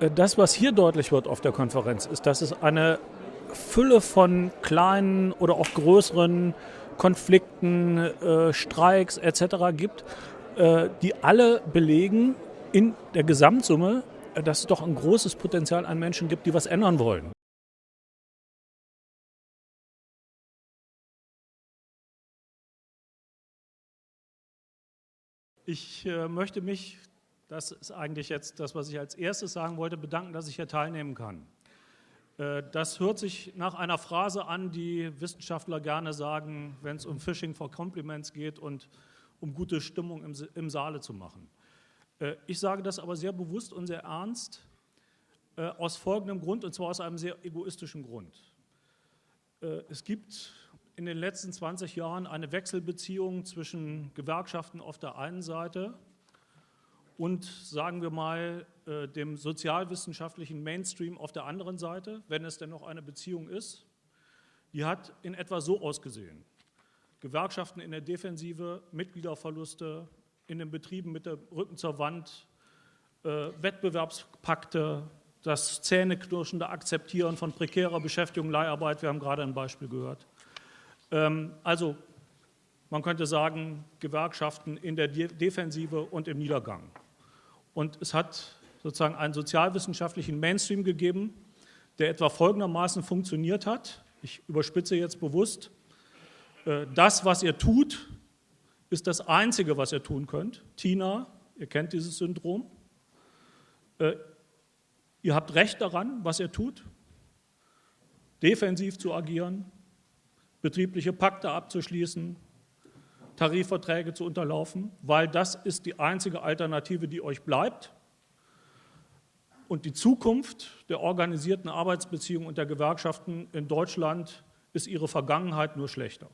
Äh, das, was hier deutlich wird auf der Konferenz, ist, dass es eine Fülle von kleinen oder auch größeren Konflikten, äh, Streiks etc. gibt, äh, die alle belegen in der Gesamtsumme, äh, dass es doch ein großes Potenzial an Menschen gibt, die was ändern wollen. Ich äh, möchte mich, das ist eigentlich jetzt das, was ich als erstes sagen wollte, bedanken, dass ich hier teilnehmen kann. Äh, das hört sich nach einer Phrase an, die Wissenschaftler gerne sagen, wenn es um Phishing for Compliments geht und um gute Stimmung im, im Saale zu machen. Äh, ich sage das aber sehr bewusst und sehr ernst, äh, aus folgendem Grund, und zwar aus einem sehr egoistischen Grund. Es gibt in den letzten 20 Jahren eine Wechselbeziehung zwischen Gewerkschaften auf der einen Seite und, sagen wir mal, dem sozialwissenschaftlichen Mainstream auf der anderen Seite, wenn es denn noch eine Beziehung ist. Die hat in etwa so ausgesehen. Gewerkschaften in der Defensive, Mitgliederverluste in den Betrieben mit dem Rücken zur Wand, äh, Wettbewerbspakte, das zähneknirschende Akzeptieren von prekärer Beschäftigung, Leiharbeit, wir haben gerade ein Beispiel gehört. Ähm, also man könnte sagen, Gewerkschaften in der De Defensive und im Niedergang. Und es hat sozusagen einen sozialwissenschaftlichen Mainstream gegeben, der etwa folgendermaßen funktioniert hat. Ich überspitze jetzt bewusst. Äh, das, was ihr tut, ist das Einzige, was ihr tun könnt. Tina, ihr kennt dieses Syndrom. Äh, ihr habt Recht daran, was ihr tut, defensiv zu agieren, betriebliche Pakte abzuschließen, Tarifverträge zu unterlaufen, weil das ist die einzige Alternative, die euch bleibt. Und die Zukunft der organisierten Arbeitsbeziehungen und der Gewerkschaften in Deutschland ist ihre Vergangenheit nur schlechter.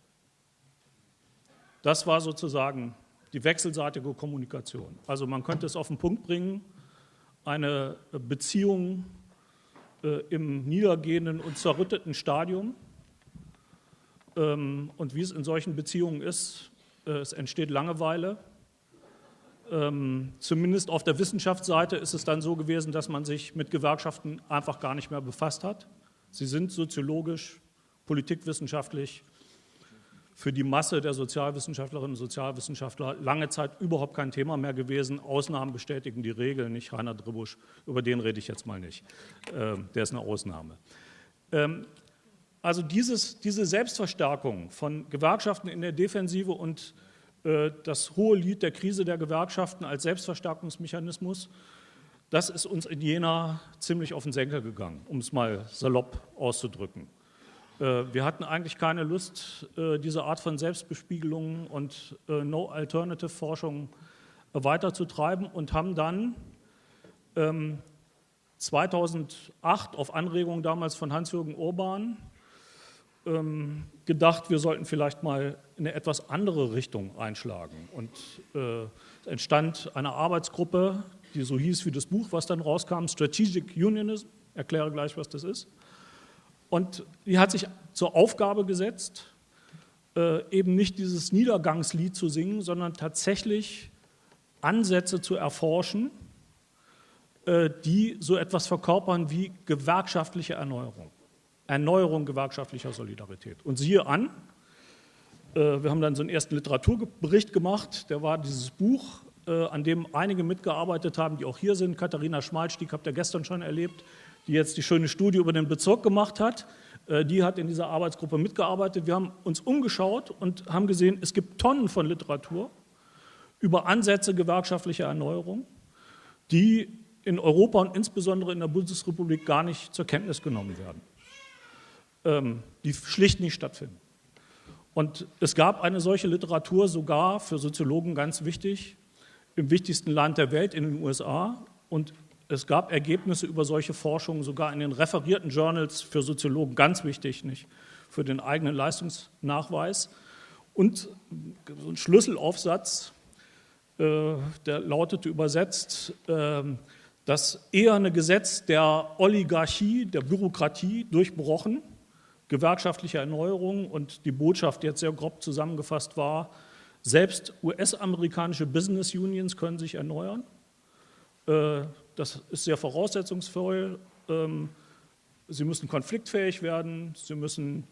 Das war sozusagen die wechselseitige Kommunikation. Also man könnte es auf den Punkt bringen, eine Beziehung äh, im niedergehenden und zerrütteten Stadium. Ähm, und wie es in solchen Beziehungen ist, es entsteht Langeweile. Ähm, zumindest auf der Wissenschaftsseite ist es dann so gewesen, dass man sich mit Gewerkschaften einfach gar nicht mehr befasst hat. Sie sind soziologisch, politikwissenschaftlich für die Masse der Sozialwissenschaftlerinnen und Sozialwissenschaftler lange Zeit überhaupt kein Thema mehr gewesen. Ausnahmen bestätigen die Regel, nicht Rainer Dribusch, über den rede ich jetzt mal nicht. Ähm, der ist eine Ausnahme. Ähm, also dieses, diese Selbstverstärkung von Gewerkschaften in der Defensive und äh, das hohe Lied der Krise der Gewerkschaften als Selbstverstärkungsmechanismus, das ist uns in Jena ziemlich auf den Senker gegangen, um es mal salopp auszudrücken. Äh, wir hatten eigentlich keine Lust, äh, diese Art von Selbstbespiegelung und äh, No-Alternative-Forschung weiterzutreiben und haben dann 2008 ähm, auf Anregung damals von Hans-Jürgen Urban ähm, gedacht, wir sollten vielleicht mal eine etwas andere Richtung einschlagen. Und es entstand eine Arbeitsgruppe, die so hieß wie das Buch, was dann rauskam, Strategic Unionism, erkläre gleich, was das ist. Und die hat sich zur Aufgabe gesetzt, äh, eben nicht dieses Niedergangslied zu singen, sondern tatsächlich Ansätze zu erforschen, äh, die so etwas verkörpern wie gewerkschaftliche Erneuerung. Erneuerung gewerkschaftlicher Solidarität. Und siehe an, äh, wir haben dann so einen ersten Literaturbericht gemacht, der war dieses Buch, an dem einige mitgearbeitet haben, die auch hier sind. Katharina Schmalstieg habt ihr gestern schon erlebt, die jetzt die schöne Studie über den Bezirk gemacht hat, äh, die hat in dieser Arbeitsgruppe mitgearbeitet. Wir haben uns umgeschaut und haben gesehen, es gibt Tonnen von Literatur über Ansätze gewerkschaftlicher Erneuerung, die in Europa und insbesondere in der Bundesrepublik gar nicht zur Kenntnis genommen werden, ähm, die schlicht nicht stattfinden. Und es gab eine solche Literatur sogar für Soziologen ganz wichtig im wichtigsten Land der Welt, in den USA und es gab Ergebnisse über solche Forschungen sogar in den referierten Journals für Soziologen, ganz wichtig, nicht für den eigenen Leistungsnachweis. Und so ein Schlüsselaufsatz, äh, der lautete übersetzt, äh, das eherne Gesetz der Oligarchie, der Bürokratie durchbrochen, gewerkschaftliche Erneuerung und die Botschaft, die jetzt sehr grob zusammengefasst war, selbst US-amerikanische Business Unions können sich erneuern. Äh, das ist sehr voraussetzungsvoll. Ähm, sie müssen konfliktfähig werden, sie müssen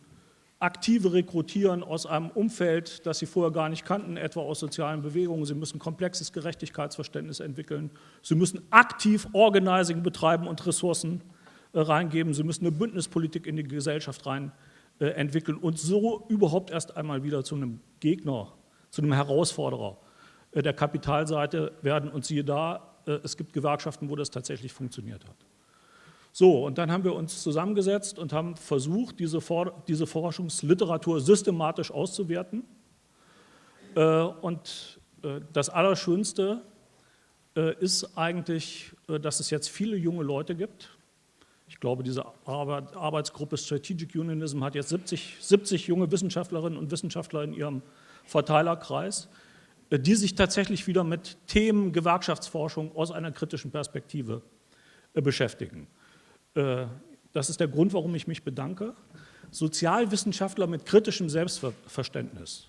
aktive rekrutieren aus einem Umfeld, das sie vorher gar nicht kannten, etwa aus sozialen Bewegungen. Sie müssen komplexes Gerechtigkeitsverständnis entwickeln. Sie müssen aktiv Organizing betreiben und Ressourcen reingeben. Sie müssen eine Bündnispolitik in die Gesellschaft rein äh, entwickeln und so überhaupt erst einmal wieder zu einem Gegner, zu einem Herausforderer äh, der Kapitalseite werden. Und siehe da, äh, es gibt Gewerkschaften, wo das tatsächlich funktioniert hat. So, und dann haben wir uns zusammengesetzt und haben versucht, diese, For diese Forschungsliteratur systematisch auszuwerten. Äh, und äh, das Allerschönste äh, ist eigentlich, dass es jetzt viele junge Leute gibt. Ich glaube, diese Arbeitsgruppe Strategic Unionism hat jetzt 70, 70 junge Wissenschaftlerinnen und Wissenschaftler in ihrem Verteilerkreis, die sich tatsächlich wieder mit Themen Gewerkschaftsforschung aus einer kritischen Perspektive beschäftigen. Äh, das ist der Grund, warum ich mich bedanke. Sozialwissenschaftler mit kritischem Selbstverständnis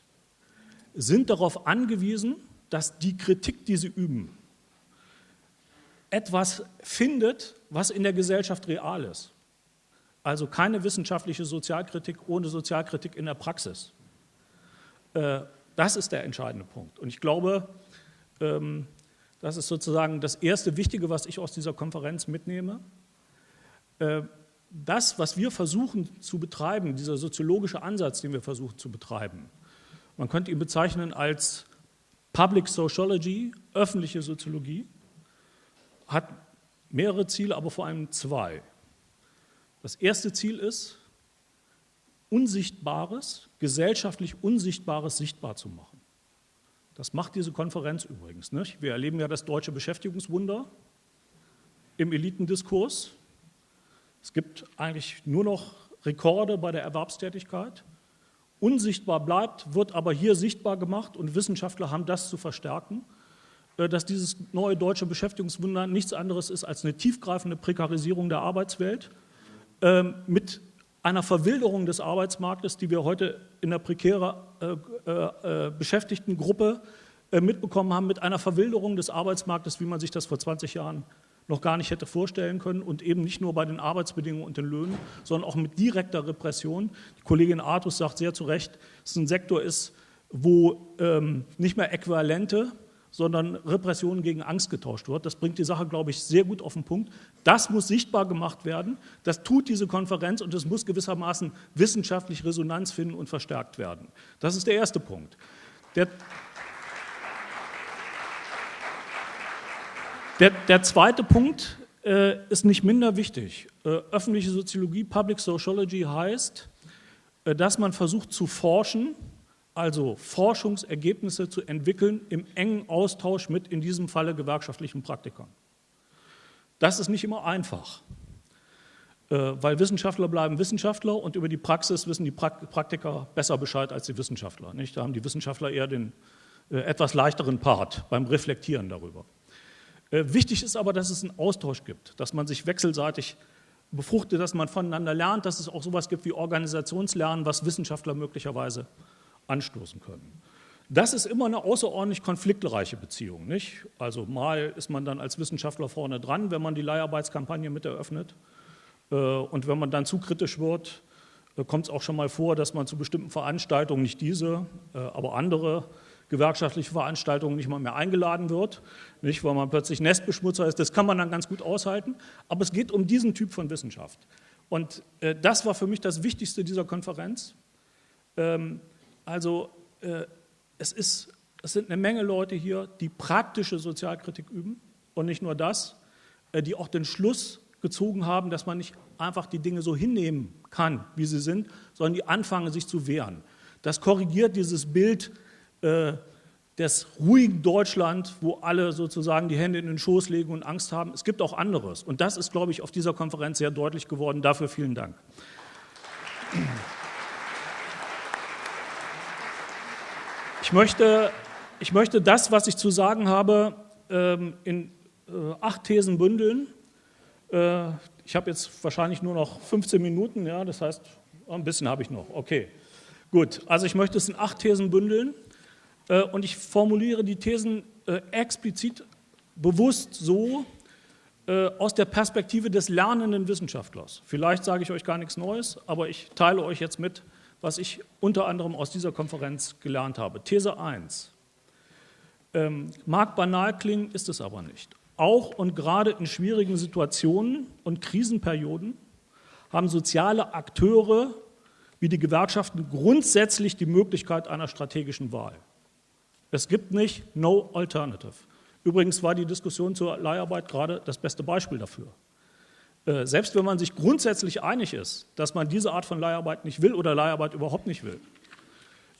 sind darauf angewiesen, dass die Kritik, die sie üben, etwas findet, was in der Gesellschaft real ist. Also keine wissenschaftliche Sozialkritik ohne Sozialkritik in der Praxis. Äh, das ist der entscheidende Punkt. Und ich glaube, ähm, das ist sozusagen das erste Wichtige, was ich aus dieser Konferenz mitnehme. Äh, das, was wir versuchen zu betreiben, dieser soziologische Ansatz, den wir versuchen zu betreiben, man könnte ihn bezeichnen als Public Sociology, öffentliche Soziologie, hat mehrere Ziele, aber vor allem zwei. Das erste Ziel ist, Unsichtbares, gesellschaftlich Unsichtbares sichtbar zu machen. Das macht diese Konferenz übrigens. Nicht? Wir erleben ja das deutsche Beschäftigungswunder im Elitendiskurs. Es gibt eigentlich nur noch Rekorde bei der Erwerbstätigkeit. Unsichtbar bleibt, wird aber hier sichtbar gemacht und Wissenschaftler haben das zu verstärken, dass dieses neue deutsche Beschäftigungswunder nichts anderes ist als eine tiefgreifende Prekarisierung der Arbeitswelt ähm, mit einer Verwilderung des Arbeitsmarktes, die wir heute in der prekären äh, äh, Beschäftigtengruppe mitbekommen haben, mit einer Verwilderung des Arbeitsmarktes, wie man sich das vor 20 Jahren noch gar nicht hätte vorstellen können und eben nicht nur bei den Arbeitsbedingungen und den Löhnen, sondern auch mit direkter Repression. Die Kollegin Artus sagt sehr zu Recht, dass es ein Sektor ist, wo ähm, nicht mehr Äquivalente, sondern Repression gegen Angst getauscht wird. Das bringt die Sache, glaube ich, sehr gut auf den Punkt. Das muss sichtbar gemacht werden. Das tut diese Konferenz und es muss gewissermaßen wissenschaftlich Resonanz finden und verstärkt werden. Das ist der erste Punkt. Der Der, der zweite Punkt äh, ist nicht minder wichtig. Äh, öffentliche Soziologie, Public Sociology heißt, äh, dass man versucht zu forschen, also Forschungsergebnisse zu entwickeln im engen Austausch mit in diesem Falle gewerkschaftlichen Praktikern. Das ist nicht immer einfach, äh, weil Wissenschaftler bleiben Wissenschaftler und über die Praxis wissen die Praktiker besser Bescheid als die Wissenschaftler. Da haben die Wissenschaftler eher den äh, etwas leichteren Part beim Reflektieren darüber. Äh, wichtig ist aber, dass es einen Austausch gibt, dass man sich wechselseitig befruchtet, dass man voneinander lernt, dass es auch sowas gibt wie Organisationslernen, was Wissenschaftler möglicherweise anstoßen können. Das ist immer eine außerordentlich konfliktreiche Beziehung. Nicht? Also mal ist man dann als Wissenschaftler vorne dran, wenn man die Leiharbeitskampagne mit eröffnet. Äh, und wenn man dann zu kritisch wird, äh, kommt es auch schon mal vor, dass man zu bestimmten Veranstaltungen, nicht diese, aber andere, gewerkschaftliche Veranstaltungen nicht mal mehr eingeladen wird, nicht, weil man plötzlich Nestbeschmutzer ist. Das kann man dann ganz gut aushalten. Aber es geht um diesen Typ von Wissenschaft. Und äh, das war für mich das Wichtigste dieser Konferenz. Also äh, es, ist, es sind eine Menge Leute hier, die praktische Sozialkritik üben und nicht nur das, äh, die auch den Schluss gezogen haben, dass man nicht einfach die Dinge so hinnehmen kann, wie sie sind, sondern die anfangen, sich zu wehren. Das korrigiert dieses Bild, äh, des ruhigen Deutschland, wo alle sozusagen die Hände in den Schoß legen und Angst haben. Es gibt auch anderes. Und das ist, glaube ich, auf dieser Konferenz sehr deutlich geworden. Dafür vielen Dank. Ich möchte, ich möchte das, was ich zu sagen habe, ähm, in äh, acht Thesen bündeln. Äh, ich habe jetzt wahrscheinlich nur noch 15 Minuten, ja, das heißt, ein bisschen habe ich noch. Okay, gut. Also ich möchte es in acht Thesen bündeln. Äh, und ich formuliere die Thesen explizit bewusst so, aus der Perspektive des lernenden Wissenschaftlers. Vielleicht sage ich euch gar nichts Neues, aber ich teile euch jetzt mit, was ich unter anderem aus dieser Konferenz gelernt habe. These 1. Ähm, mag banal klingen, ist es aber nicht. Auch und gerade in schwierigen Situationen und Krisenperioden haben soziale Akteure wie die Gewerkschaften grundsätzlich die Möglichkeit einer strategischen Wahl. Es gibt nicht no alternative. Übrigens war die Diskussion zur Leiharbeit gerade das beste Beispiel dafür. Äh, selbst wenn man sich grundsätzlich einig ist, dass man diese Art von Leiharbeit nicht will oder Leiharbeit überhaupt nicht will,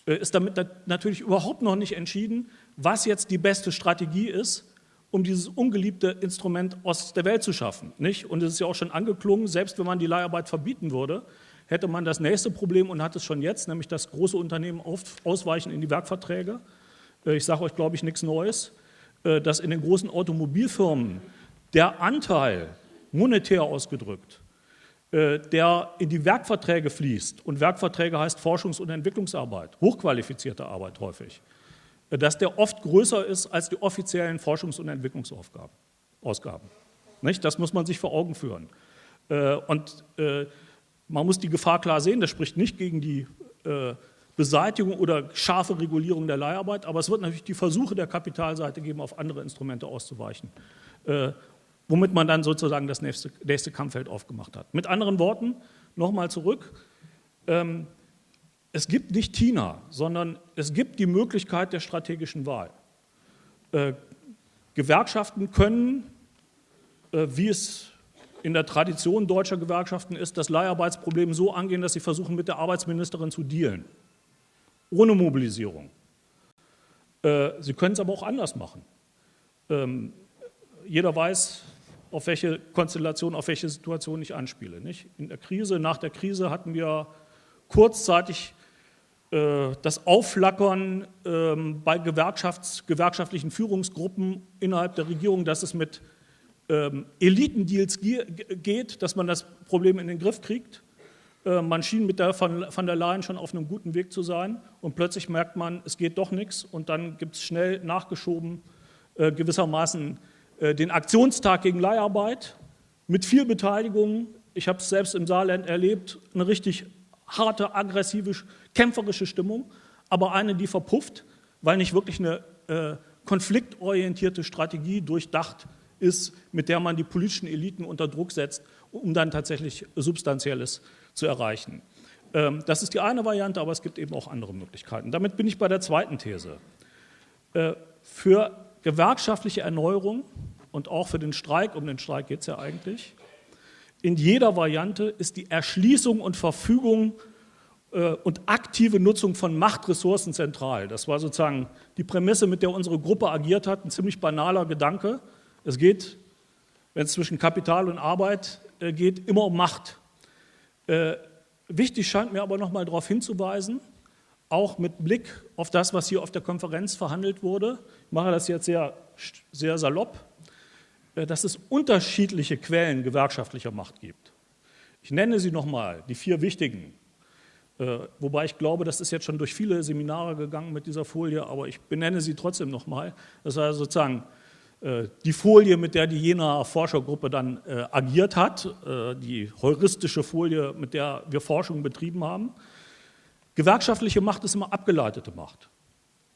äh, ist damit natürlich überhaupt noch nicht entschieden, was jetzt die beste Strategie ist, um dieses ungeliebte Instrument aus der Welt zu schaffen. Nicht? Und es ist ja auch schon angeklungen, selbst wenn man die Leiharbeit verbieten würde, hätte man das nächste Problem und hat es schon jetzt, nämlich dass große Unternehmen ausweichen in die Werkverträge. Äh, ich sage euch, glaube ich, nichts Neues, dass in den großen Automobilfirmen der Anteil, monetär ausgedrückt, äh, der in die Werkverträge fließt, und Werkverträge heißt Forschungs- und Entwicklungsarbeit, hochqualifizierte Arbeit häufig, dass der oft größer ist als die offiziellen Forschungs- und Entwicklungsausgaben. Nicht? Das muss man sich vor Augen führen. Und man muss die Gefahr klar sehen, das spricht nicht gegen die äh, Beseitigung oder scharfe Regulierung der Leiharbeit, aber es wird natürlich die Versuche der Kapitalseite geben, auf andere Instrumente auszuweichen, äh, womit man dann sozusagen das nächste, nächste Kampffeld aufgemacht hat. Mit anderen Worten, nochmal zurück, ähm, es gibt nicht Tina, sondern es gibt die Möglichkeit der strategischen Wahl. Äh, Gewerkschaften können, äh, wie es in der Tradition deutscher Gewerkschaften ist, das Leiharbeitsproblem so angehen, dass sie versuchen, mit der Arbeitsministerin zu dealen. Ohne Mobilisierung. Äh, sie können es aber auch anders machen. Ähm, jeder weiß, auf welche Konstellation, auf welche Situation ich anspiele. Nicht? In der Krise, nach der Krise hatten wir kurzzeitig äh, das Aufflackern ähm, bei gewerkschaftlichen Führungsgruppen innerhalb der Regierung, dass es mit ähm, Elitendeals geht, dass man das Problem in den Griff kriegt. Äh, man schien mit der von, von der Leyen schon auf einem guten Weg zu sein und plötzlich merkt man, es geht doch nichts und dann gibt es schnell nachgeschoben äh, gewissermaßen äh, den Aktionstag gegen Leiharbeit mit viel Beteiligung. Ich habe es selbst im Saarland erlebt, eine richtig harte, aggressive, kämpferische Stimmung, aber eine, die verpufft, weil nicht wirklich eine äh, konfliktorientierte Strategie durchdacht ist, mit der man die politischen Eliten unter Druck setzt, um dann tatsächlich Substanzielles zu erreichen. Ähm, das ist die eine Variante, aber es gibt eben auch andere Möglichkeiten. Damit bin ich bei der zweiten These. Äh, für gewerkschaftliche Erneuerung und auch für den Streik, um den Streik geht es ja eigentlich, in jeder Variante ist die Erschließung und Verfügung äh, und aktive Nutzung von Machtressourcen zentral. Das war sozusagen die Prämisse, mit der unsere Gruppe agiert hat, ein ziemlich banaler Gedanke. Es geht, wenn es zwischen Kapital und Arbeit äh, geht, immer um Macht. Äh, wichtig scheint mir aber noch mal darauf hinzuweisen, auch mit Blick auf das, was hier auf der Konferenz verhandelt wurde, ich mache das jetzt sehr, sehr salopp, äh, dass es unterschiedliche Quellen gewerkschaftlicher Macht gibt. Ich nenne sie nochmal, die vier wichtigen. Äh, wobei ich glaube, das ist jetzt schon durch viele Seminare gegangen mit dieser Folie, aber ich benenne sie trotzdem nochmal. Das heißt sozusagen äh, die Folie, mit der die Jena Forschergruppe dann agiert hat, die heuristische Folie, mit der wir Forschung betrieben haben. Gewerkschaftliche Macht ist immer abgeleitete Macht.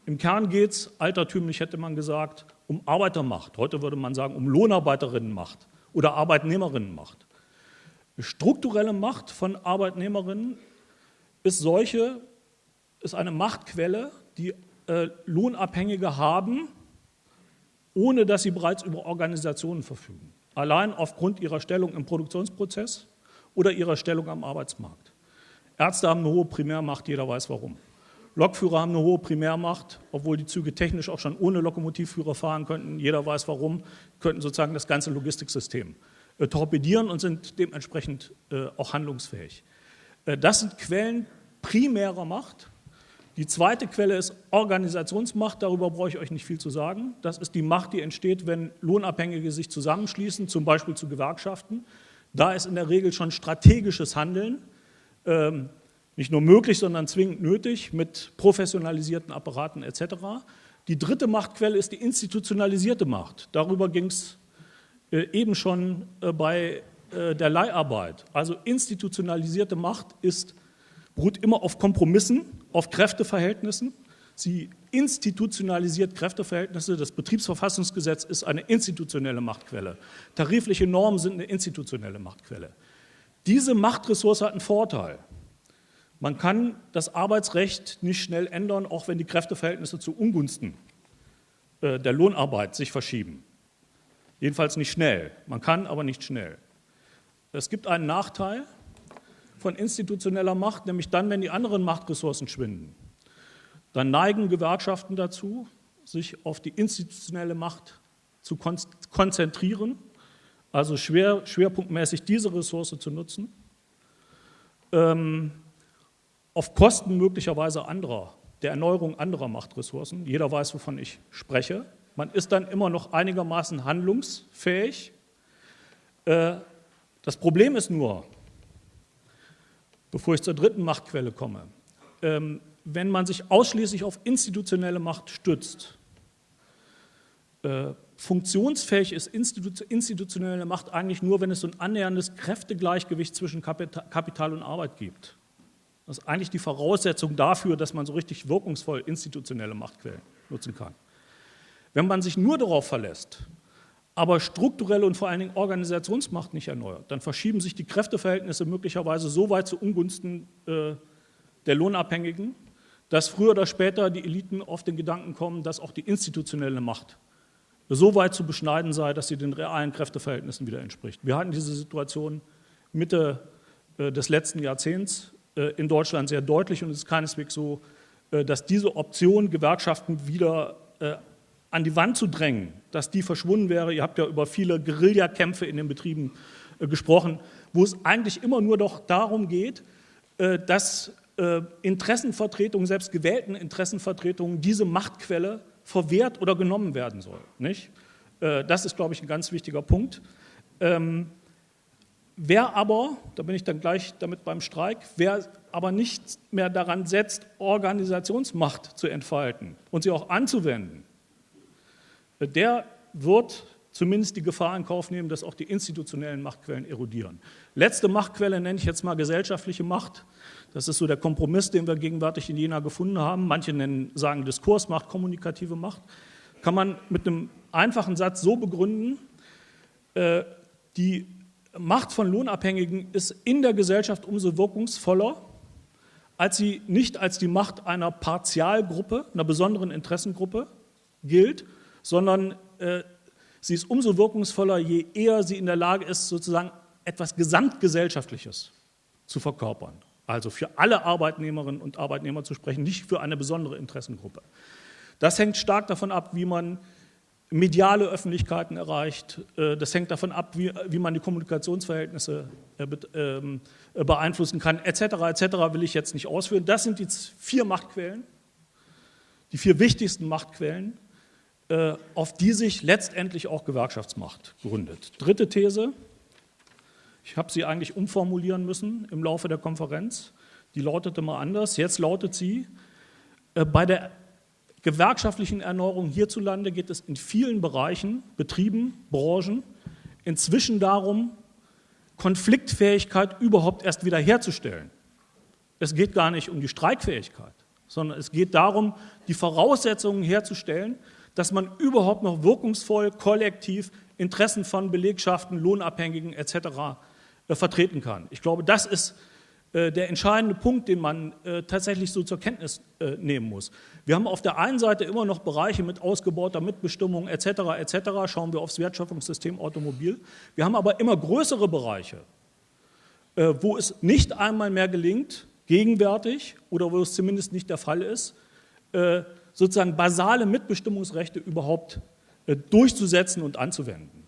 Im Kern geht es, altertümlich hätte man gesagt, um Arbeitermacht. Heute würde man sagen, um Lohnarbeiterinnenmacht oder Arbeitnehmerinnenmacht. Strukturelle Macht von Arbeitnehmerinnen ist solche, ist eine Machtquelle, die äh, Lohnabhängige haben, ohne dass sie bereits über Organisationen verfügen, allein aufgrund ihrer Stellung im Produktionsprozess oder ihrer Stellung am Arbeitsmarkt. Ärzte haben eine hohe Primärmacht, jeder weiß warum. Lokführer haben eine hohe Primärmacht, obwohl die Züge technisch auch schon ohne Lokomotivführer fahren könnten, jeder weiß warum, könnten sozusagen das ganze Logistiksystem äh, torpedieren und sind dementsprechend äh, auch handlungsfähig. Äh, das sind Quellen primärer Macht, die zweite Quelle ist Organisationsmacht, darüber brauche ich euch nicht viel zu sagen. Das ist die Macht, die entsteht, wenn Lohnabhängige sich zusammenschließen, zum Beispiel zu Gewerkschaften. Da ist in der Regel schon strategisches Handeln ähm, nicht nur möglich, sondern zwingend nötig mit professionalisierten Apparaten etc. Die dritte Machtquelle ist die institutionalisierte Macht. Darüber ging es äh, eben schon äh, bei äh, der Leiharbeit. Also institutionalisierte Macht ist, beruht immer auf Kompromissen, auf Kräfteverhältnissen. Sie institutionalisiert Kräfteverhältnisse. Das Betriebsverfassungsgesetz ist eine institutionelle Machtquelle. Tarifliche Normen sind eine institutionelle Machtquelle. Diese Machtressource hat einen Vorteil. Man kann das Arbeitsrecht nicht schnell ändern, auch wenn die Kräfteverhältnisse zu Ungunsten äh, der Lohnarbeit sich verschieben. Jedenfalls nicht schnell. Man kann, aber nicht schnell. Es gibt einen Nachteil von institutioneller Macht, nämlich dann, wenn die anderen Machtressourcen schwinden. Dann neigen Gewerkschaften dazu, sich auf die institutionelle Macht zu konzentrieren, also schwer, schwerpunktmäßig diese Ressource zu nutzen, ähm, auf Kosten möglicherweise anderer, der Erneuerung anderer Machtressourcen. Jeder weiß, wovon ich spreche. Man ist dann immer noch einigermaßen handlungsfähig. Äh, das Problem ist nur, bevor ich zur dritten Machtquelle komme, ähm, wenn man sich ausschließlich auf institutionelle Macht stützt, äh, funktionsfähig ist institutionelle Macht eigentlich nur, wenn es so ein annäherndes Kräftegleichgewicht zwischen Kapital und Arbeit gibt. Das ist eigentlich die Voraussetzung dafür, dass man so richtig wirkungsvoll institutionelle Machtquellen nutzen kann. Wenn man sich nur darauf verlässt, aber strukturelle und vor allen Dingen Organisationsmacht nicht erneuert, dann verschieben sich die Kräfteverhältnisse möglicherweise so weit zu Ungunsten äh, der Lohnabhängigen, dass früher oder später die Eliten auf den Gedanken kommen, dass auch die institutionelle Macht so weit zu beschneiden sei, dass sie den realen Kräfteverhältnissen wieder entspricht. Wir hatten diese Situation Mitte äh, des letzten Jahrzehnts äh, in Deutschland sehr deutlich und es ist keineswegs so, äh, dass diese Option, Gewerkschaften wieder an die Wand zu drängen, dass die verschwunden wäre. Ihr habt ja über viele Guerillakämpfe in den Betrieben gesprochen, wo es eigentlich immer nur doch darum geht, dass Interessenvertretungen, selbst gewählten Interessenvertretungen, diese Machtquelle verwehrt oder genommen werden soll. Nicht? Äh, das ist, glaube ich, ein ganz wichtiger Punkt. Ähm, wer aber, da bin ich dann gleich damit beim Streik, wer aber nicht mehr daran setzt, Organisationsmacht zu entfalten und sie auch anzuwenden, der wird zumindest die Gefahr in Kauf nehmen, dass auch die institutionellen Machtquellen erodieren. Letzte Machtquelle nenne ich jetzt mal gesellschaftliche Macht. Das ist so der Kompromiss, den wir gegenwärtig in Jena gefunden haben. Manche nennen, sagen Diskursmacht, kommunikative Macht. Kann man mit einem einfachen Satz so begründen, äh, die Macht von Lohnabhängigen ist in der Gesellschaft umso wirkungsvoller, als sie nicht als die Macht einer Partialgruppe, einer besonderen Interessengruppe gilt, sondern äh, sie ist umso wirkungsvoller, je eher sie in der Lage ist, sozusagen etwas Gesamtgesellschaftliches zu verkörpern. Also für alle Arbeitnehmerinnen und Arbeitnehmer zu sprechen, nicht für eine besondere Interessengruppe. Das hängt stark davon ab, wie man mediale Öffentlichkeiten erreicht. Äh, das hängt davon ab, wie, wie man die Kommunikationsverhältnisse äh, ähm, beeinflussen kann, etc. etc. will ich jetzt nicht ausführen. Das sind die vier Machtquellen, die vier wichtigsten Machtquellen, äh, auf die sich letztendlich auch Gewerkschaftsmacht gründet. Dritte These, ich habe sie eigentlich umformulieren müssen im Laufe der Konferenz, die lautete mal anders, jetzt lautet sie, äh, bei der gewerkschaftlichen Erneuerung hierzulande geht es in vielen Bereichen, Betrieben, Branchen, inzwischen darum, Konfliktfähigkeit überhaupt erst wiederherzustellen. Es geht gar nicht um die Streikfähigkeit, sondern es geht darum, die Voraussetzungen herzustellen, dass man überhaupt noch wirkungsvoll kollektiv Interessen von Belegschaften, Lohnabhängigen etc. Äh, vertreten kann. Ich glaube, das ist äh, der entscheidende Punkt, den man äh, tatsächlich so zur Kenntnis nehmen muss. Wir haben auf der einen Seite immer noch Bereiche mit ausgebauter Mitbestimmung etc. etc. Schauen wir aufs Wertschöpfungssystem Automobil. Wir haben aber immer größere Bereiche, wo es nicht einmal mehr gelingt, gegenwärtig oder wo es zumindest nicht der Fall ist, sozusagen basale Mitbestimmungsrechte überhaupt durchzusetzen und anzuwenden.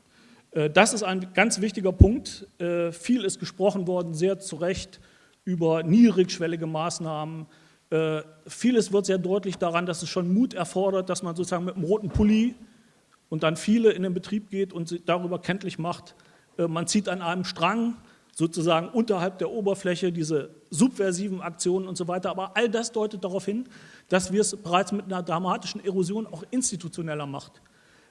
Äh, das ist ein ganz wichtiger Punkt. Äh, viel ist gesprochen worden, sehr zu Recht, über niedrigschwellige Maßnahmen. Vieles wird sehr deutlich daran, dass es schon Mut erfordert, dass man sozusagen mit einem roten Pulli und dann viele in den Betrieb geht und darüber kenntlich macht, man zieht an einem Strang, sozusagen unterhalb der Oberfläche, diese subversiven Aktionen und so weiter. Aber all das deutet darauf hin, dass wir es bereits mit einer dramatischen Erosion auch institutioneller Macht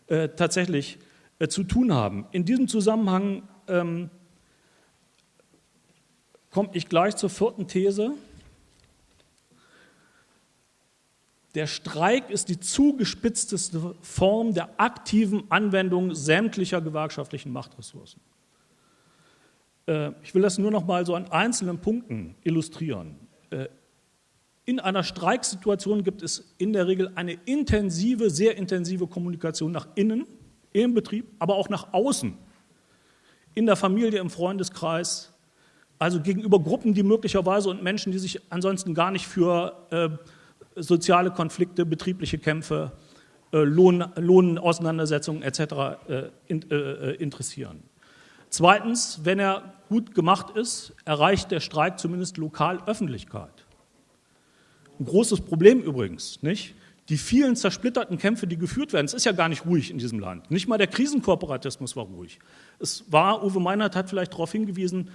äh, tatsächlich äh, zu tun haben. In diesem Zusammenhang ähm, komme ich gleich zur vierten These. Der Streik ist die zugespitzteste Form der aktiven Anwendung sämtlicher gewerkschaftlichen Machtressourcen. Äh, ich will das nur noch mal so an einzelnen Punkten illustrieren. Äh, in einer Streiksituation gibt es in der Regel eine intensive, sehr intensive Kommunikation nach innen, im Betrieb, aber auch nach außen, in der Familie, im Freundeskreis, also gegenüber Gruppen, die möglicherweise und Menschen, die sich ansonsten gar nicht für äh, soziale Konflikte, betriebliche Kämpfe, äh, Lohn, Lohnauseinandersetzungen etc. Äh, in, äh, äh, interessieren. Zweitens, wenn er gut gemacht ist, erreicht der Streik zumindest lokal Öffentlichkeit. Ein großes Problem übrigens, nicht? Die vielen zersplitterten Kämpfe, die geführt werden, es ist ja gar nicht ruhig in diesem Land. Nicht mal der Krisenkorporatismus war ruhig. Es war, Uwe Meinert hat vielleicht darauf hingewiesen,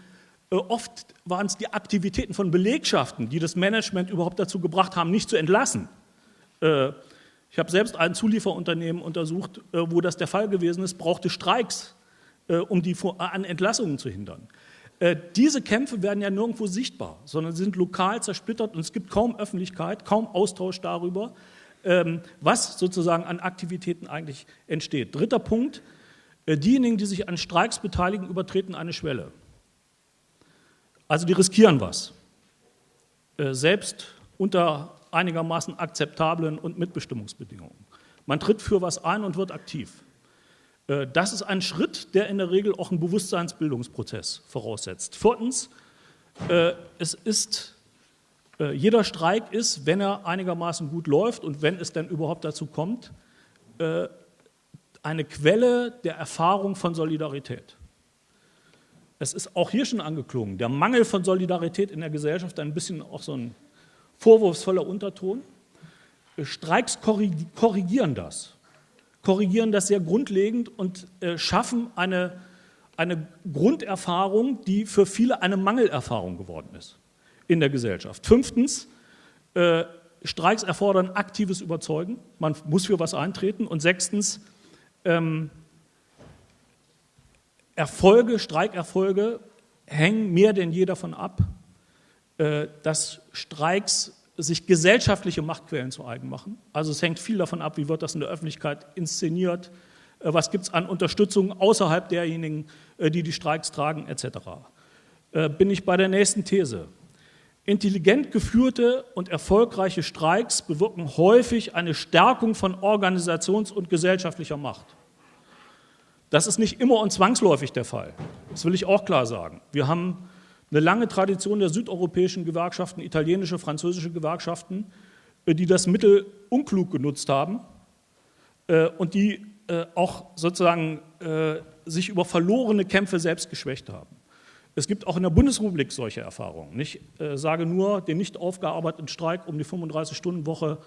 äh, oft waren es die Aktivitäten von Belegschaften, die das Management überhaupt dazu gebracht haben, nicht zu entlassen. Äh, ich habe selbst ein Zulieferunternehmen untersucht, äh, wo das der Fall gewesen ist, brauchte Streiks, um die an Entlassungen zu hindern. Diese Kämpfe werden ja nirgendwo sichtbar, sondern sind lokal zersplittert und es gibt kaum Öffentlichkeit, kaum Austausch darüber, was sozusagen an Aktivitäten eigentlich entsteht. Dritter Punkt, diejenigen, die sich an Streiks beteiligen, übertreten eine Schwelle. Also die riskieren was, äh, selbst unter einigermaßen akzeptablen und Mitbestimmungsbedingungen. Man tritt für was ein und wird aktiv. Äh, das ist ein Schritt, der in der Regel auch einen Bewusstseinsbildungsprozess voraussetzt. Viertens, äh, es ist, jeder Streik ist, wenn er einigermaßen gut läuft und wenn es denn überhaupt dazu kommt, eine Quelle der Erfahrung von Solidarität. Es ist auch hier schon angeklungen, der Mangel von Solidarität in der Gesellschaft, ein bisschen auch so ein vorwurfsvoller Unterton. Streiks korrigieren das, korrigieren das sehr grundlegend und äh, schaffen eine, eine Grunderfahrung, die für viele eine Mangelerfahrung geworden ist in der Gesellschaft. Fünftens, äh, Streiks erfordern aktives Überzeugen, man muss für was eintreten. Und sechstens, ähm, Erfolge, Streikerfolge hängen mehr denn je davon ab, äh, dass Streiks sich gesellschaftliche Machtquellen zu eigen machen. Also es hängt viel davon ab, wie wird das in der Öffentlichkeit inszeniert, äh, was gibt es an Unterstützung außerhalb derjenigen, äh, die die Streiks tragen, etc. Bin ich bei der nächsten These. Intelligent geführte und erfolgreiche Streiks bewirken häufig eine Stärkung von Organisations- und gesellschaftlicher Macht. Das ist nicht immer und zwangsläufig der Fall. Das will ich auch klar sagen. Wir haben eine lange Tradition der südeuropäischen Gewerkschaften, italienische, französische Gewerkschaften, äh, die das Mittel unklug genutzt haben äh, und die äh, auch sozusagen sich über verlorene Kämpfe selbst geschwächt haben. Es gibt auch in der Bundesrepublik solche Erfahrungen. Ich sage nur den nicht aufgearbeiteten Streik um die 35-Stunden-Woche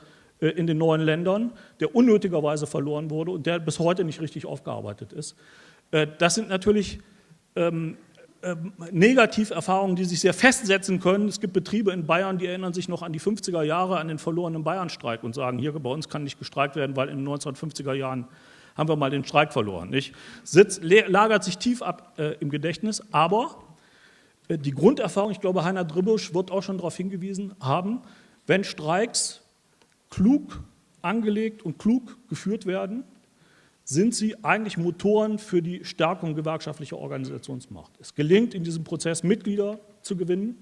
äh, in den neuen Ländern, der unnötigerweise verloren wurde und der bis heute nicht richtig aufgearbeitet ist. Äh, das sind natürlich ähm, ähm, Negativerfahrungen, die sich sehr festsetzen können. Es gibt Betriebe in Bayern, die erinnern sich noch an die 50er Jahre, an den verlorenen Bayernstreik und sagen, hier bei uns kann nicht gestreikt werden, weil in den 1950er Jahren haben wir mal den Streik verloren. Nicht? Sitz, lagert sich tief ab äh, im Gedächtnis, aber äh, die Grunderfahrung, ich glaube, Heiner Dribbusch wird auch schon darauf hingewiesen haben, wenn Streiks klug angelegt und klug geführt werden, sind sie eigentlich Motoren für die Stärkung gewerkschaftlicher Organisationsmacht. Es gelingt in diesem Prozess Mitglieder zu gewinnen,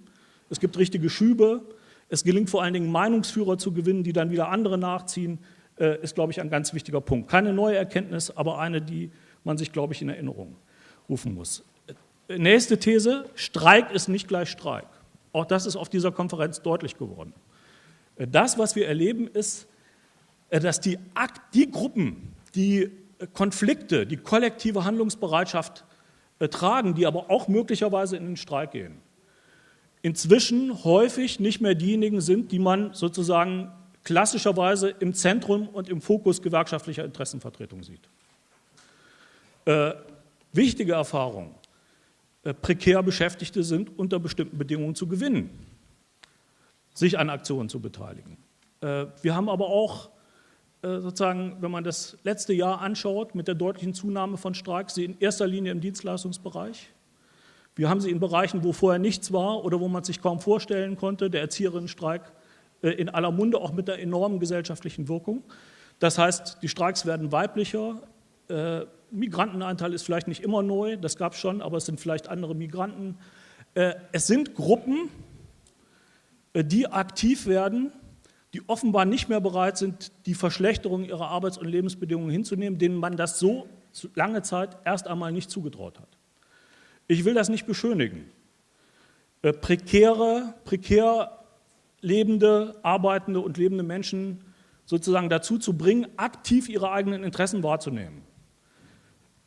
es gibt richtige Schübe, es gelingt vor allen Dingen Meinungsführer zu gewinnen, die dann wieder andere nachziehen, äh, ist, glaube ich, ein ganz wichtiger Punkt. Keine neue Erkenntnis, aber eine, die man sich, glaube ich, in Erinnerung rufen muss. Nächste These, Streik ist nicht gleich Streik. Auch das ist auf dieser Konferenz deutlich geworden. Das, was wir erleben, ist, äh, dass die, die Gruppen, die äh, Konflikte, die kollektive Handlungsbereitschaft äh, tragen, die aber auch möglicherweise in den Streik gehen, inzwischen häufig nicht mehr diejenigen sind, die man sozusagen klassischerweise im Zentrum und im Fokus gewerkschaftlicher Interessenvertretung sieht. Äh, wichtige Erfahrung, prekär Beschäftigte sind unter bestimmten Bedingungen zu gewinnen sich an Aktionen zu beteiligen. Äh, wir haben aber auch äh, sozusagen, wenn man das letzte Jahr anschaut, mit der deutlichen Zunahme von Streiks, sie in erster Linie im Dienstleistungsbereich. Wir haben sie in Bereichen, wo vorher nichts war oder wo man sich kaum vorstellen konnte, der Erzieherinnenstreik äh, in aller Munde, auch mit der enormen gesellschaftlichen Wirkung. Das heißt, die Streiks werden weiblicher, äh, Migrantenanteil ist vielleicht nicht immer neu, das gab es schon, aber es sind vielleicht andere Migranten. es sind Gruppen, die aktiv werden, die offenbar nicht mehr bereit sind, die Verschlechterung ihrer Arbeits- und Lebensbedingungen hinzunehmen, denen man das so lange Zeit erst einmal nicht zugetraut hat. Ich will das nicht beschönigen. Äh, prekäre, prekär lebende, arbeitende und lebende Menschen sozusagen dazu zu bringen, aktiv ihre eigenen Interessen wahrzunehmen,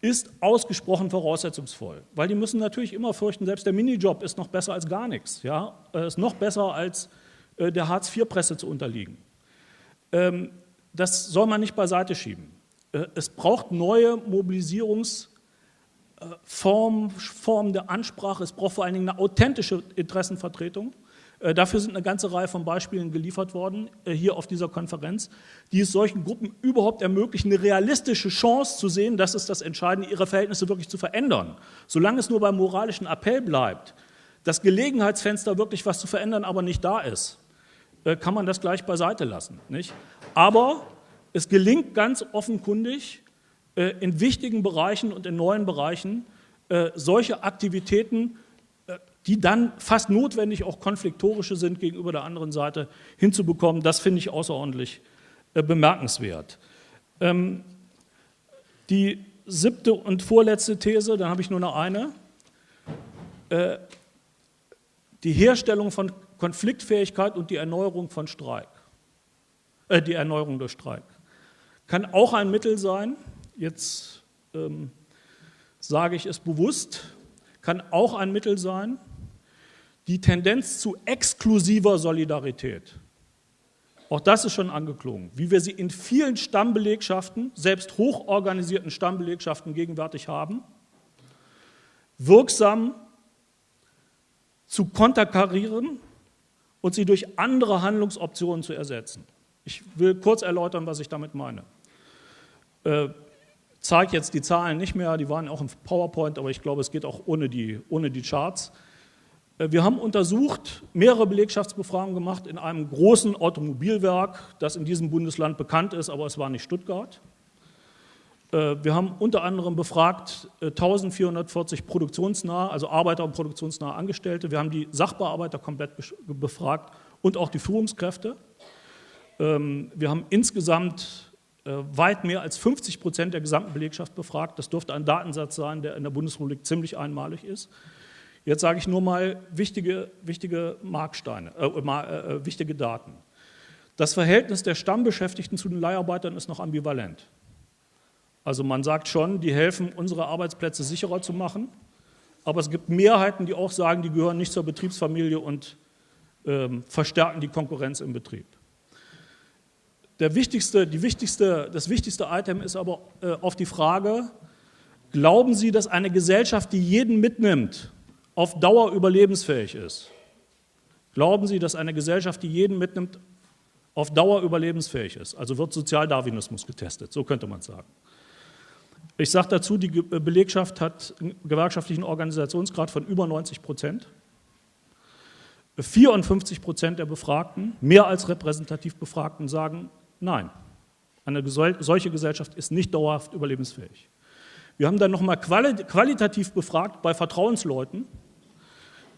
ist ausgesprochen voraussetzungsvoll. Weil die müssen natürlich immer fürchten, selbst der Minijob ist noch besser als gar nichts, ja? Äh, ist noch besser als äh, der Hartz-IV-Presse zu unterliegen. Ähm, das soll man nicht beiseite schieben. Äh, es braucht neue Mobilisierungsformen Formen der Ansprache, es braucht vor allen Dingen eine authentische Interessenvertretung. Äh, dafür sind eine ganze Reihe von Beispielen geliefert worden, hier auf dieser Konferenz, die es solchen Gruppen überhaupt ermöglichen, eine realistische Chance zu sehen, das ist das Entscheidende, ihre Verhältnisse wirklich zu verändern. Solange es nur beim moralischen Appell bleibt, das Gelegenheitsfenster wirklich was zu verändern aber nicht da ist, äh, kann man das gleich beiseite lassen. Nicht? Aber es gelingt ganz offenkundig, äh, in wichtigen Bereichen und in neuen Bereichen äh, solche Aktivitäten, die dann fast notwendig auch konfliktorische sind gegenüber der anderen Seite, hinzubekommen. Das finde ich außerordentlich bemerkenswert. Ähm, die siebte und vorletzte These, dann habe ich nur noch eine. Die Herstellung von Konfliktfähigkeit und die Erneuerung von Streik, äh, die Erneuerung durch Streik. Kann auch ein Mittel sein, jetzt ähm, sage ich es bewusst, kann auch ein Mittel sein, die Tendenz zu exklusiver Solidarität. Auch das ist schon angeklungen, wie wir sie in vielen Stammbelegschaften, selbst hochorganisierten Stammbelegschaften gegenwärtig haben, wirksam zu konterkarieren und sie durch andere Handlungsoptionen zu ersetzen. Ich will kurz erläutern, was ich damit meine. Äh, zeige jetzt die Zahlen nicht mehr, die waren auch im PowerPoint, aber ich glaube, es geht auch ohne die, ohne die Charts. Äh, wir haben untersucht, mehrere Belegschaftsbefragungen gemacht in einem großen Automobilwerk, das in diesem Bundesland bekannt ist, aber es war nicht Stuttgart. Äh, wir haben unter anderem befragt 1440 äh, produktionsnahe, also Arbeiter und produktionsnahe Angestellte. Wir haben die Sachbearbeiter komplett befragt und auch die Führungskräfte. Ähm, wir haben insgesamt weit mehr als 50 Prozent der gesamten Belegschaft befragt. Das dürfte ein Datensatz sein, der in der Bundesrepublik ziemlich einmalig ist. Jetzt sage ich nur mal wichtige, wichtige Marksteine, äh, äh, wichtige Daten. Das Verhältnis der Stammbeschäftigten zu den Leiharbeitern ist noch ambivalent. Also man sagt schon, die helfen, unsere Arbeitsplätze sicherer zu machen, aber es gibt Mehrheiten, die auch sagen, die gehören nicht zur Betriebsfamilie und ähm, verstärken die Konkurrenz im Betrieb. Der wichtigste, wichtigste, das wichtigste Item ist aber äh, auf die Frage, glauben Sie, dass eine Gesellschaft, die jeden mitnimmt, auf Dauer überlebensfähig ist? Glauben Sie, dass eine Gesellschaft, die jeden mitnimmt, auf Dauer überlebensfähig ist? Also wird Sozialdarwinismus getestet, so könnte man sagen. Ich sage dazu, die Belegschaft hat einen gewerkschaftlichen Organisationsgrad von über 90 Prozent. 54 Prozent der Befragten, mehr als repräsentativ Befragten, sagen nein. Eine solche Gesellschaft ist nicht dauerhaft überlebensfähig. Wir haben dann nochmal qualitativ befragt bei Vertrauensleuten.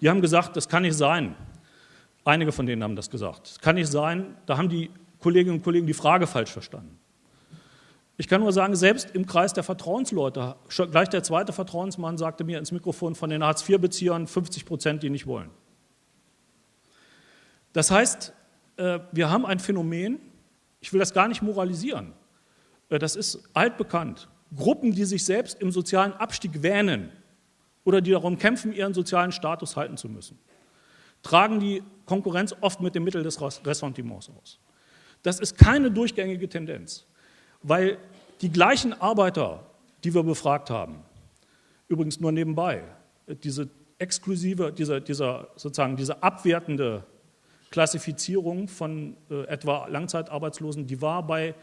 Die haben gesagt, das kann nicht sein. Einige von denen haben das gesagt. Das kann nicht sein. Da haben die Kolleginnen und Kollegen die Frage falsch verstanden. Ich kann nur sagen, selbst im Kreis der Vertrauensleute, gleich der zweite Vertrauensmann sagte mir ins Mikrofon von den Hartz-IV-Beziehern 50 Prozent, die nicht wollen. Das heißt, äh, wir haben ein Phänomen, ich will das gar nicht moralisieren, äh, das ist altbekannt. Gruppen, die sich selbst im sozialen Abstieg wähnen oder die darum kämpfen, ihren sozialen Status halten zu müssen, tragen die Konkurrenz oft mit dem Mittel des Ressentiments aus. Das ist keine durchgängige Tendenz weil die gleichen Arbeiter, die wir befragt haben, übrigens nur nebenbei, diese exklusive, dieser, dieser, sozusagen diese abwertende Klassifizierung von äh, etwa Langzeitarbeitslosen, die war bei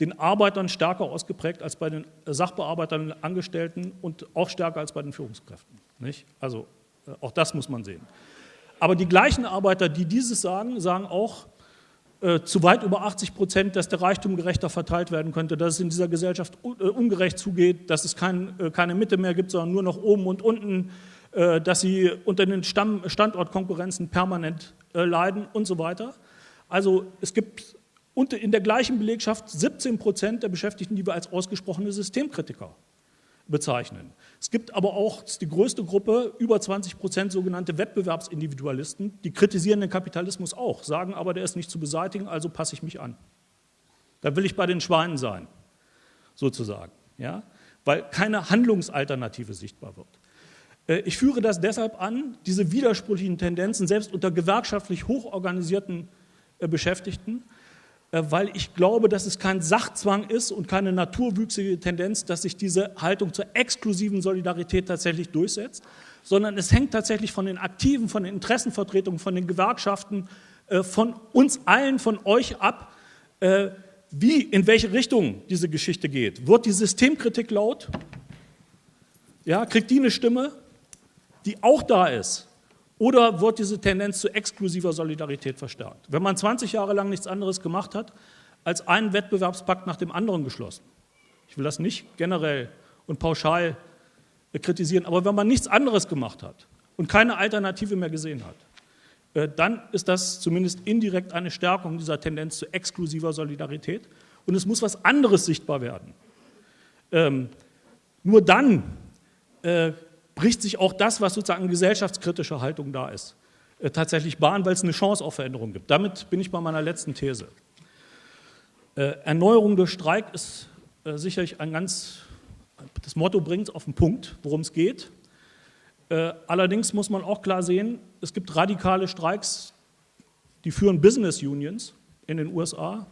den Arbeitern stärker ausgeprägt als bei den Sachbearbeitern, Angestellten und auch stärker als bei den Führungskräften. Nicht? Also äh, auch das muss man sehen. Aber die gleichen Arbeiter, die dieses sagen, sagen auch äh, zu weit über 80 Prozent, dass der Reichtum gerechter verteilt werden könnte, dass es in dieser Gesellschaft äh, ungerecht zugeht, dass es kein, äh, keine Mitte mehr gibt, sondern nur noch oben und unten, dass sie unter den Stamm Standortkonkurrenzen permanent leiden und so weiter. Also es gibt in der gleichen Belegschaft 17 Prozent der Beschäftigten, die wir als ausgesprochene Systemkritiker bezeichnen. Es gibt aber auch die größte Gruppe, über 20 Prozent sogenannte Wettbewerbsindividualisten, die kritisieren den Kapitalismus auch, sagen aber, der ist nicht zu beseitigen, also passe ich mich an. Da will ich bei den Schweinen sein, sozusagen, ja? weil keine Handlungsalternative sichtbar wird. Äh, ich führe das deshalb an, diese widersprüchlichen Tendenzen, selbst unter gewerkschaftlich hochorganisierten äh, Beschäftigten, weil ich glaube, dass es kein Sachzwang ist und keine naturwüchsige Tendenz, dass sich diese Haltung zur exklusiven Solidarität tatsächlich durchsetzt, sondern es hängt tatsächlich von den Aktiven, von den Interessenvertretungen, von den Gewerkschaften, äh, von uns allen, von euch ab, äh, wie, in welche Richtung diese Geschichte geht. Wird die Systemkritik laut? Ja, kriegt die eine Stimme, die auch da ist? Oder wird diese Tendenz zu exklusiver Solidarität verstärkt? Wenn man 20 Jahre lang nichts anderes gemacht hat, als einen Wettbewerbspakt nach dem anderen geschlossen, ich will das nicht generell und pauschal kritisieren, aber wenn man nichts anderes gemacht hat und keine Alternative mehr gesehen hat, äh, dann ist das zumindest indirekt eine Stärkung dieser Tendenz zu exklusiver Solidarität und es muss was anderes sichtbar werden. Ähm, nur dann äh, bricht sich auch das, was sozusagen gesellschaftskritische Haltung da ist, äh, tatsächlich Bahn, weil es eine Chance auf Veränderung gibt. Damit bin ich bei meiner letzten These. Äh, Erneuerung durch Streik ist äh, sicherlich ein ganz, das Motto bringt es auf den Punkt, worum es geht. Allerdings muss man auch klar sehen, es gibt radikale Streiks, die führen Business Unions in den USA,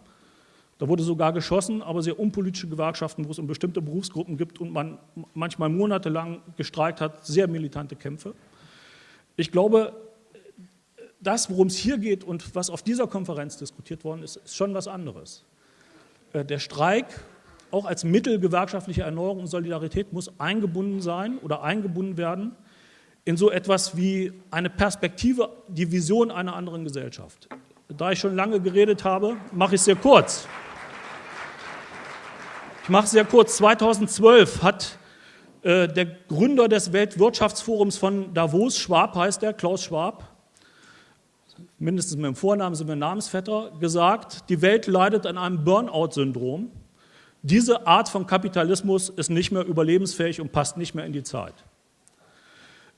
da wurde sogar geschossen, aber sehr unpolitische Gewerkschaften, wo es um bestimmte Berufsgruppen gibt und man manchmal monatelang gestreikt hat, sehr militante Kämpfe. Ich glaube, das, worum es hier geht und was auf dieser Konferenz diskutiert worden ist, ist schon was anderes. Äh, der Streik, auch als Mittel gewerkschaftlicher Erneuerung und Solidarität, muss eingebunden sein oder eingebunden werden in so etwas wie eine Perspektive, die Vision einer anderen Gesellschaft. Da ich schon lange geredet habe, mache ich es sehr kurz. Ich mache es sehr kurz. 2012 hat äh, der Gründer des Weltwirtschaftsforums von Davos, Schwab heißt er, Klaus Schwab, mindestens mit dem Vornamen sind wir Namensvetter, gesagt, die Welt leidet an einem Burnout-Syndrom. Diese Art von Kapitalismus ist nicht mehr überlebensfähig und passt nicht mehr in die Zeit.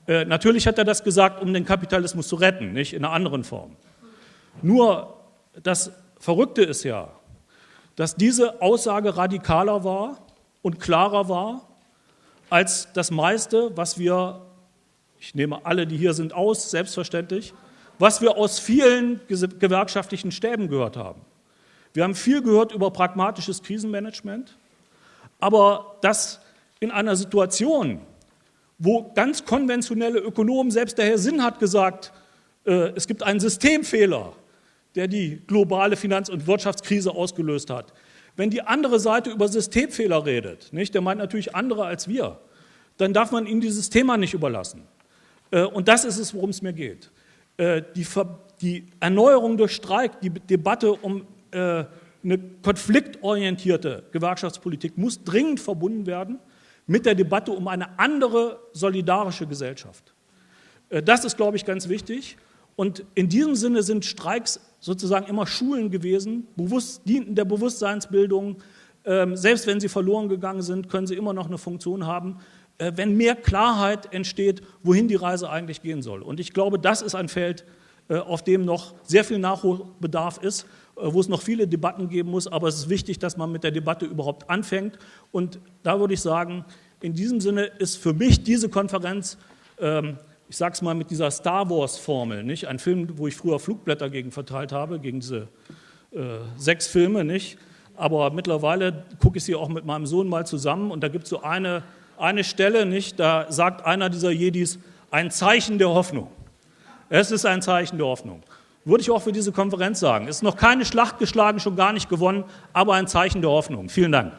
Äh, natürlich hat er das gesagt, um den Kapitalismus zu retten, nicht in einer anderen Form. Nur das Verrückte ist ja, dass diese Aussage radikaler war und klarer war als das meiste, was wir, ich nehme alle, die hier sind, aus, selbstverständlich, was wir aus vielen gewerkschaftlichen Stäben gehört haben. Wir haben viel gehört über pragmatisches Krisenmanagement, aber das in einer Situation, wo ganz konventionelle Ökonomen, selbst der Herr Sinn hat gesagt, äh, es gibt einen Systemfehler, der die globale Finanz- und Wirtschaftskrise ausgelöst hat. Wenn die andere Seite über Systemfehler redet, nicht, der meint natürlich andere als wir, dann darf man ihnen dieses Thema nicht überlassen. Äh, und das ist es, worum es mir geht. Äh, die, die Erneuerung durch Streik, die Debatte um äh, eine konfliktorientierte Gewerkschaftspolitik muss dringend verbunden werden mit der Debatte um eine andere solidarische Gesellschaft. Das ist, glaube ich, ganz wichtig. Und in diesem Sinne sind Streiks sozusagen immer Schulen gewesen, bewusst, dienten der Bewusstseinsbildung. Ähm, selbst wenn sie verloren gegangen sind, können sie immer noch eine Funktion haben, äh, wenn mehr Klarheit entsteht, wohin die Reise eigentlich gehen soll. Und ich glaube, das ist ein Feld, äh, auf dem noch sehr viel Nachholbedarf ist, äh, wo es noch viele Debatten geben muss. Aber es ist wichtig, dass man mit der Debatte überhaupt anfängt. Und da würde ich sagen, in diesem Sinne ist für mich diese Konferenz ähm, ich sage es mal mit dieser Star Wars-Formel, nicht? Ein Film, wo ich früher Flugblätter gegen verteilt habe, gegen diese äh, sechs Filme, nicht? Aber mittlerweile gucke ich sie auch mit meinem Sohn mal zusammen und da gibt es so eine, eine Stelle, nicht? Da sagt einer dieser Jedis, ein Zeichen der Hoffnung. Es ist ein Zeichen der Hoffnung. würde ich auch für diese Konferenz sagen. Es ist noch keine Schlacht geschlagen, schon gar nicht gewonnen, aber ein Zeichen der Hoffnung. Vielen Dank.